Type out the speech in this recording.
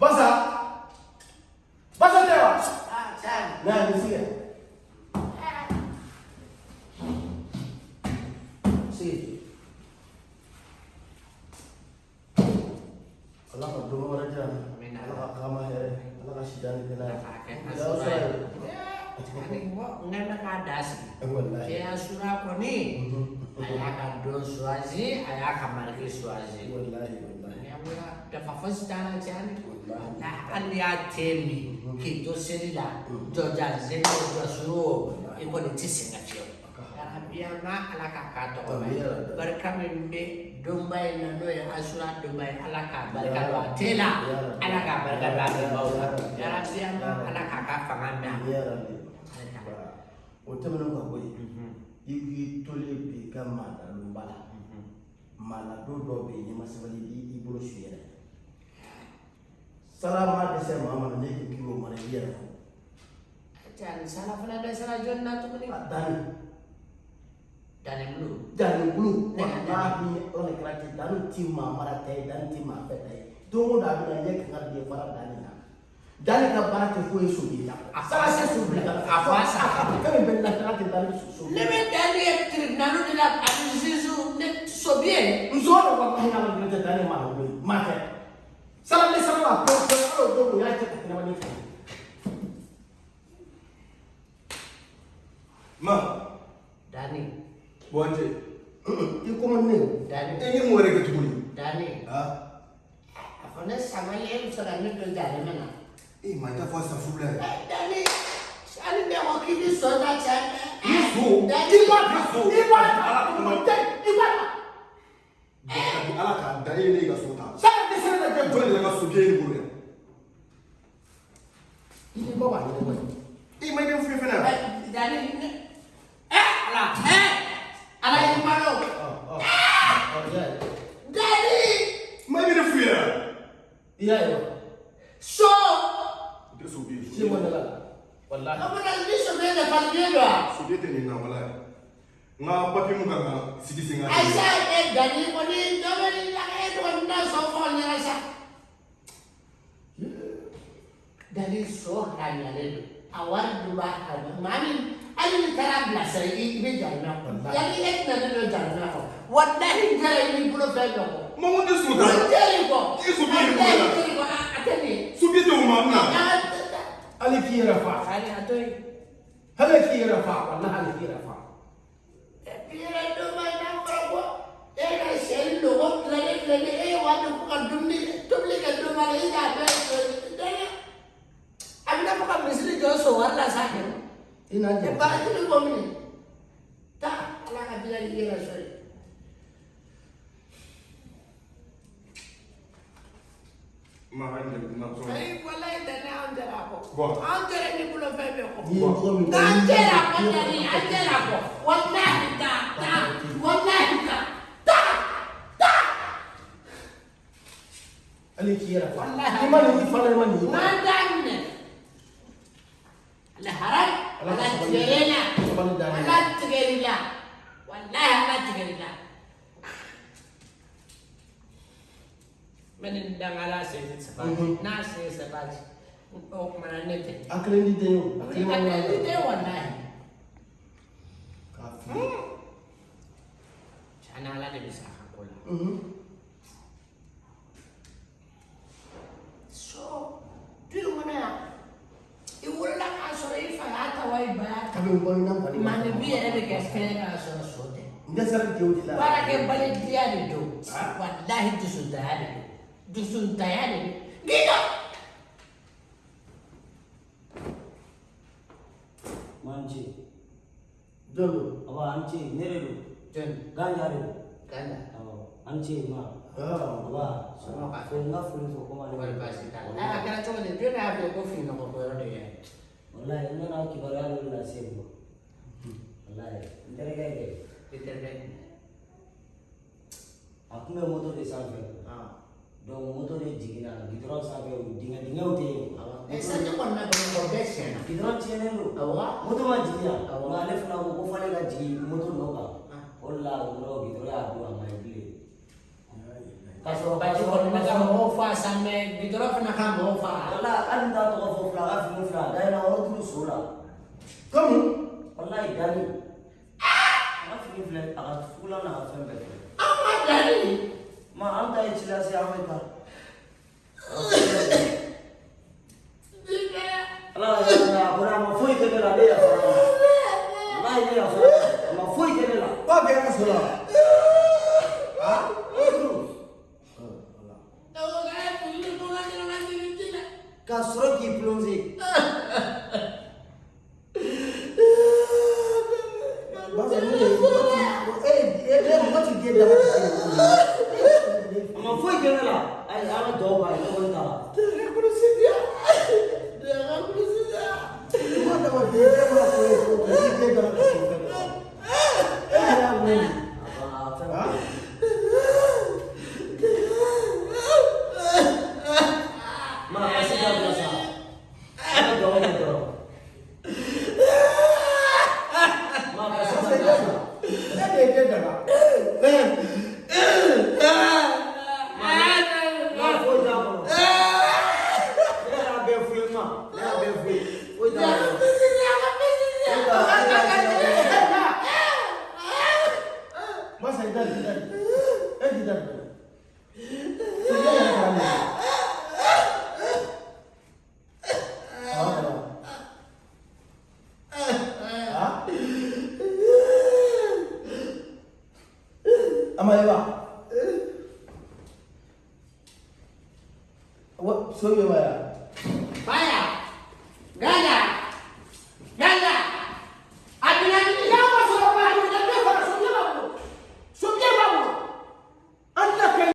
Basa! Basa tewa! Ah, Chan. Na nisikia. Si. Allah jana. Amin. Allah kama here. Allah ka shidani kana. Nakakit na Ya sura. usai. Ani mo nga nakadasi. Wallahi. Ko. Mhm. Ayaka don swazi, ayaka marki swazi. Wallahi wallahi. Nyamura da fafas dana jani. Na ali ya temi. Ki to selila. Joja zeno do suro. Iko ni tisinga fiyo. Arabiya ma alaka ka to mai. Tabiya. Barka min be dumbai na no asura dumbai alaka barka do tela. Ya Rabbi. Alaka barka do ati baula. Ya Rabbi. Ya Arabiya ma alaka ka fanga Rabbi. O tɛmɛnen ka bɔ yen Mhm. I k'i tolen bi ka maadalonba la don dɔw bɛ yen n'i ma sabali i b'i bolo su i yɛrɛ sara ma dɛsɛ maa ma na ne k'i k'i o mara i yɛrɛ fɔ Jangan salah pernah ada salah jonna tu ni. a danni Dan yang dulu. danni bulu kɛra ten danni ti maa mara ta ye danni ti maa fɛ ta ye don o don a bɛ na ɲɛ ka den fara danni na danni ka baara tɛ foyi so bi la A sara fasa. tɛ so bi la A fasa. kami bɛ lakana tɛ danni so so Lebe dari yang tribunal de la Azizu ne sobie. muso dɔ walahi ala kɛra tɛ danni maa la koyi maa tɛ sara ni sara la pewu pewu ala don o y'a cɛ ka tɛmɛ ne fɛ Ma, Dani, buanje. i kɔmɔ ne o Dani, Ini mau ada ketemu Dani. Ah, Apa ne sama ye usara ne do jale mana. Hey, my dad was a fool. Danny, I never give you so much. You fool. You want to fool. You want to fool. You want to fool. Ala ka da e ne ka so ta. Sa ne se ne ka jɔn de ka so bie ne bolo yan. Walahi Kamu dah ni sebenarnya dapat dia doa. So biye te ni na wala. Nga papi mu kan sigi singa. Aisyah eh dari koni coba ni kan sofon ni so hanya dua hari mami ali tara belasar ini ini jalan aku. Jadi ek nana do jalan aku. Wallahi jalan ini belum tahu. Ma mo de so ta. Jadi kok. Isu biye ni bolo la. Jadi kok ada ni. So biye te ma na. Hali k'i yɛrɛ fa Kali atau hali k'i yɛrɛ fa walahi hali k'i yɛrɛ fa Pira do mai na ko. Eh ka sel lo ko lele lele eh wa do ko dumni dumni ka do mai ida be so. Dana. Amna ko ka misri jo ما عندك نقصان اي والله انت عندنا اكو عندنا اللي كله فاهم اكو عندنا اكو عندنا اكو والله انت والله انت اللي كيرا والله ما اللي فلا ما اللي ما دعنا لا هرب ولا تجرينا ولا تجرينا والله ما تجرينا menindangala sezitsibati nasi esebati okumana nete akrenditeyo akrenditeyo wallahi kafi chanala nebisahakola so tuyimona iwolola k'a sɔrɔ i fa y'a ta wa i ba y'a ta mandebi yɛrɛ bɛ kɛ fɛn k'a sɔrɔ so tɛ baarakɛbalentiya de don walahi dusutanya de don Düşün dayanın. Get up! Manchi. Dolu. Aba anchi nereru. Jen. Ganjaru. Ganja. Aba anchi ma. Aba. Sama ka. Funga funu sokoma. Kembali pasti kan. Nah, akhirnya cuma nih dia nih aku kopi nama koran dia. Wallahi, ini nak kibaran dulu nasib. Wallahi, ini terkait ini. Ini terkait. Aku memang tu risau. Ah. Donc moto de jiginna gidɔrɔn sanfɛ, dingɛ dingɛw tɛ yen. ɛ sanji kɔni na bamakɔ bɛɛ tiɲɛna Gidɔrɔn tiɲɛnen do. awɔ Moto ma jigin yan, nka ale fana ko ko f'ale ka jigin moto nɔ kan. O de la o yɔrɔ gidɔrɔn y'a don a ma ye bilen. Kasih Baju obat kalau mereka mau fa sampai gitu lah pernah kamu mau fa. Wala kan da to ko fla ga fi fla da na fla aga fula na? ಮಾಳ್ತಾ ಇಚ್ಚಿಲಾಸ ಯಾವಾಯ್ತಾ ಅಲ್ಲ ಅಪರ ಮಫೂಯ್ ತೆಗೆಲ್ಲ ಅದೇ ಅಪರ ಅಲ್ಲ ಇದೆ ಅಪರ ಮಫೂಯ್ ತೆಗೆಲ್ಲ ಬಾ ಬೇಗ ಸುಲ ಕಸ್ರೋಕಿ ಪ್ಲೂಸಿ Bác ơi, em không có chuyện kia đâu 我们 a 掉了啦！哎，俺们倒吧 little Eva. What? So you were. ¡Gana!